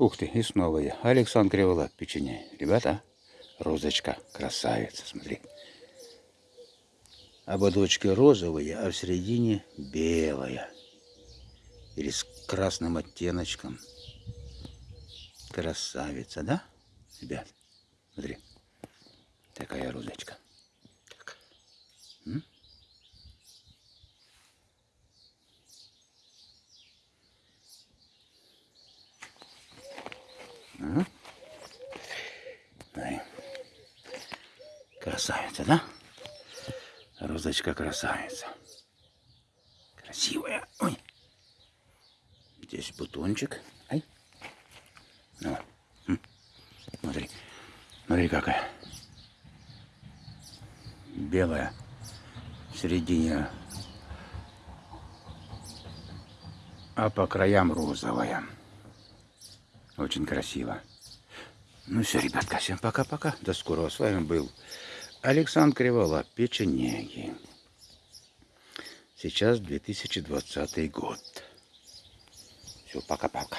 Ух ты, и снова я. Александр Криволап, печенье. Ребята, розочка, красавица, смотри. Ободочки розовые, а в середине белая. Или с красным оттеночком. Красавица, да, ребят? Смотри, такая розочка. Так. М? Красавица, да? Розочка красавица. Красивая. Ой. Здесь бутончик. Ай. Ну. Смотри. Смотри какая. Белая. В середине. А по краям розовая. Очень красиво. Ну все, ребятка, всем пока-пока. До скорого. С вами был Александр Кривола, печенеги. Сейчас 2020 год. Все, пока-пока.